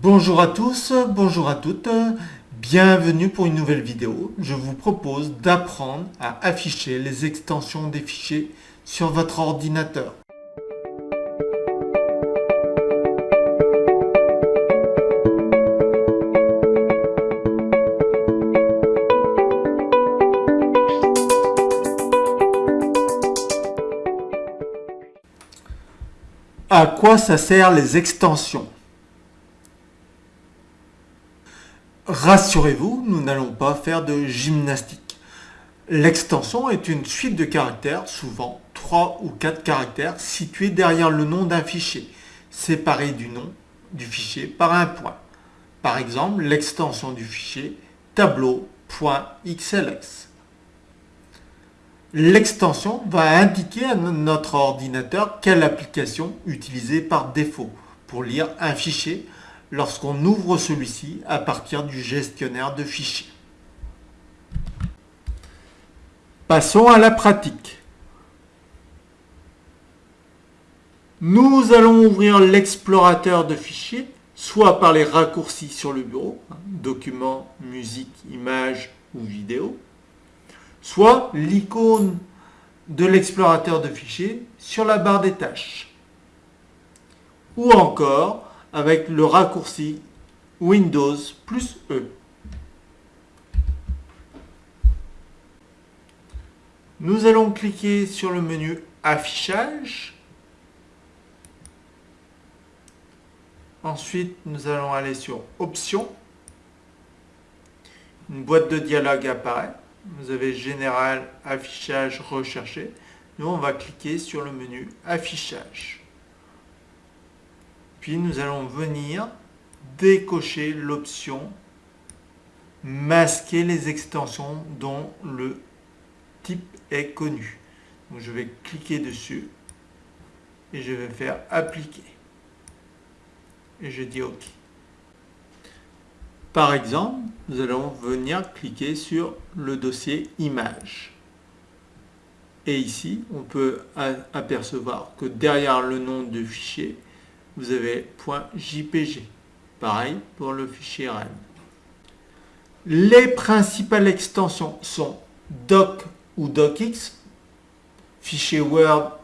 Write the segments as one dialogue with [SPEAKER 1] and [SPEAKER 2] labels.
[SPEAKER 1] Bonjour à tous, bonjour à toutes, bienvenue pour une nouvelle vidéo. Je vous propose d'apprendre à afficher les extensions des fichiers sur votre ordinateur. À quoi ça sert les extensions? Rassurez-vous, nous n'allons pas faire de gymnastique. L'extension est une suite de caractères, souvent 3 ou 4 caractères, situés derrière le nom d'un fichier, séparés du nom du fichier par un point. Par exemple, l'extension du fichier tableau.xlx. L'extension va indiquer à notre ordinateur quelle application utiliser par défaut pour lire un fichier lorsqu'on ouvre celui-ci à partir du gestionnaire de fichiers. Passons à la pratique. Nous allons ouvrir l'explorateur de fichiers, soit par les raccourcis sur le bureau, hein, documents, musique, images ou vidéo, soit l'icône de l'explorateur de fichiers sur la barre des tâches. Ou encore avec le raccourci Windows plus E. Nous allons cliquer sur le menu Affichage. Ensuite, nous allons aller sur Options. Une boîte de dialogue apparaît vous avez Général, Affichage, Rechercher. Nous, on va cliquer sur le menu Affichage. Nous allons venir décocher l'option Masquer les extensions dont le type est connu. Je vais cliquer dessus et je vais faire Appliquer. Et je dis OK. Par exemple, nous allons venir cliquer sur le dossier Images. Et ici, on peut apercevoir que derrière le nom du fichier, vous avez .jpg. Pareil pour le fichier REM. Les principales extensions sont doc ou docx, fichier Word,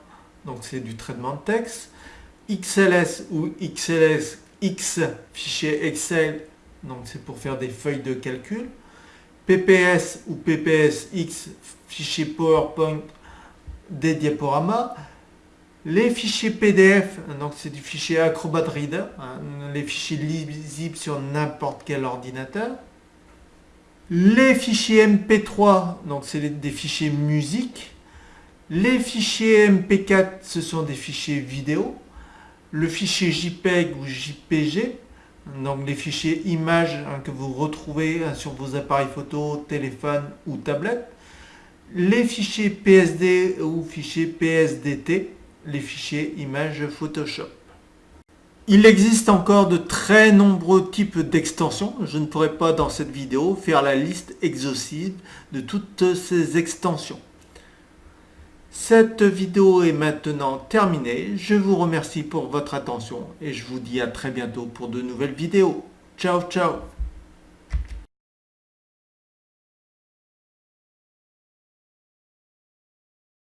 [SPEAKER 1] donc c'est du traitement de texte, XLS ou XLSX, fichier Excel donc c'est pour faire des feuilles de calcul. PPS ou PPSX, fichier PowerPoint des diaporamas. Les fichiers PDF, donc c'est du fichier Acrobat Reader, hein, les fichiers lisibles sur n'importe quel ordinateur. Les fichiers MP3, donc c'est des fichiers musique. Les fichiers MP4, ce sont des fichiers vidéo. Le fichier JPEG ou JPG, donc les fichiers images hein, que vous retrouvez hein, sur vos appareils photo, téléphone ou tablette, les fichiers PSD ou fichiers PSDT, les fichiers images Photoshop. Il existe encore de très nombreux types d'extensions. Je ne pourrai pas dans cette vidéo faire la liste exhaustive de toutes ces extensions. Cette vidéo est maintenant terminée. Je vous remercie pour votre attention et je vous dis à très bientôt pour de nouvelles vidéos. Ciao, ciao